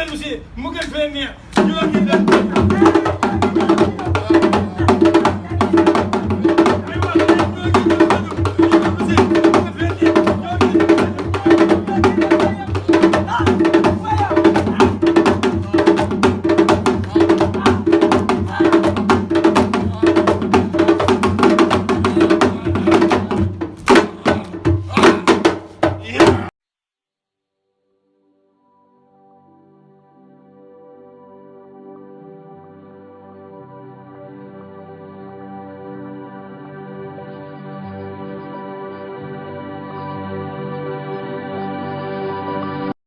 dellu si mu gën fee neex ñoo ngi dem